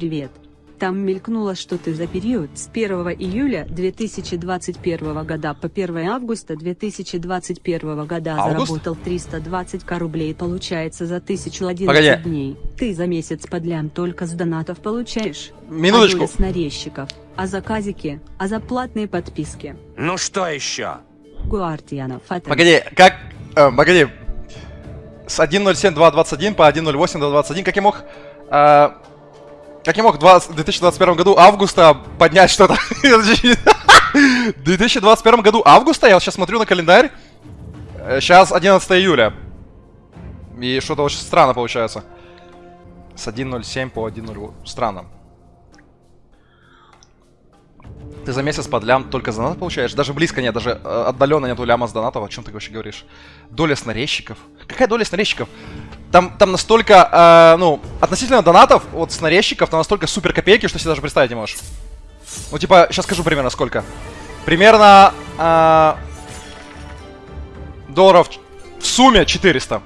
привет. Там мелькнуло, что ты за период с 1 июля 2021 года по 1 августа 2021 года Август? заработал 320 к рублей получается за 1011 Погоди. дней. Ты за месяц под лям только с донатов получаешь. Минуточку. А с нарезчиков, а заказики, а за платные подписки. Ну что еще? Гуартиана Фатен. Погоди, как... э, погоди. С 1.07.2.21 по 1.08.2.21, как я мог... э, как я мог в 20 в 2021 году августа поднять что-то? В 2021 году августа, я сейчас смотрю на календарь. Сейчас 11 июля. И что-то очень странно получается. С 1.07 по 1.0. Странно. Ты за месяц под лям только за донат получаешь? Даже близко нет, даже э, отдаленно нету ляма с донатов. О чем ты вообще говоришь? Доля с нарезчиков? Какая доля с нарезчиков? Там, там настолько, э, ну, относительно донатов, вот с нарезчиков, там настолько супер копейки, что себе даже представить не можешь. Ну, типа, сейчас скажу примерно сколько. Примерно э, долларов в сумме 400.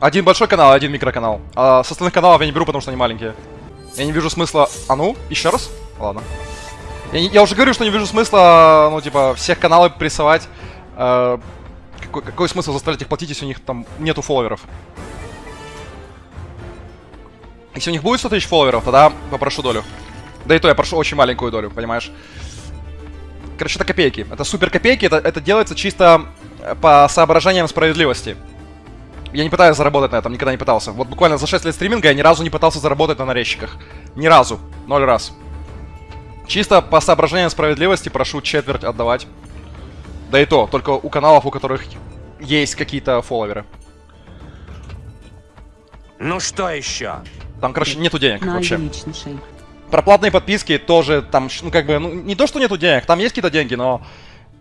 Один большой канал, один микроканал. А с остальных каналов я не беру, потому что они маленькие. Я не вижу смысла... А ну, еще раз? Ладно. Я, не- я уже говорю, что не вижу смысла, ну, типа, всех каналы прессовать. Э, какой, какой смысл заставлять их платить, если у них там нету фолловеров? Если у них будет 100 тысяч фолловеров, тогда попрошу долю. Да и то я прошу очень маленькую долю, понимаешь? Короче, это копейки. Это супер копейки, это, это делается чисто э, по соображениям справедливости. Я не пытаюсь заработать на этом, никогда не пытался. Вот буквально за 6 лет стриминга я ни разу не пытался заработать на нарезчиках. Ни разу. Ноль раз. Чисто по соображениям справедливости прошу четверть отдавать. Да и то, только у каналов, у которых есть какие-то фолловеры. Ну что еще? Там, короче, нету денег вообще. Про платные подписки тоже там, ну как бы, ну не то, что нету денег, там есть какие-то деньги, но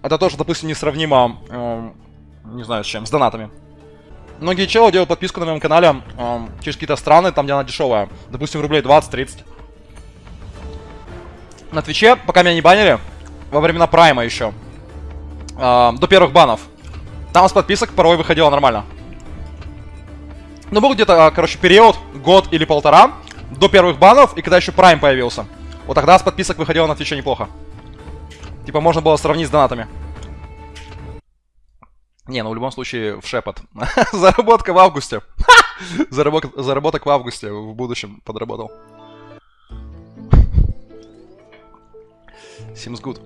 это тоже, допустим, несравнимо, эм, не знаю с чем, с донатами. Многие челы делают подписку на моем канале эм, через какие-то страны, там, где она дешевая. Допустим, рублей 20-30. На Твиче, пока меня не банили, во времена прайма еще, эм, до первых банов, там с подписок порой выходило нормально. Ну, был где-то, а, короче, период, год или полтора, до первых банов, и когда еще Прайм появился. Вот тогда с подписок выходило на Твиче неплохо. Типа, можно было сравнить с донатами. Не, ну в любом случае, в шепот. Заработка в августе. Заработок, заработок в августе, в будущем подработал. Seems good.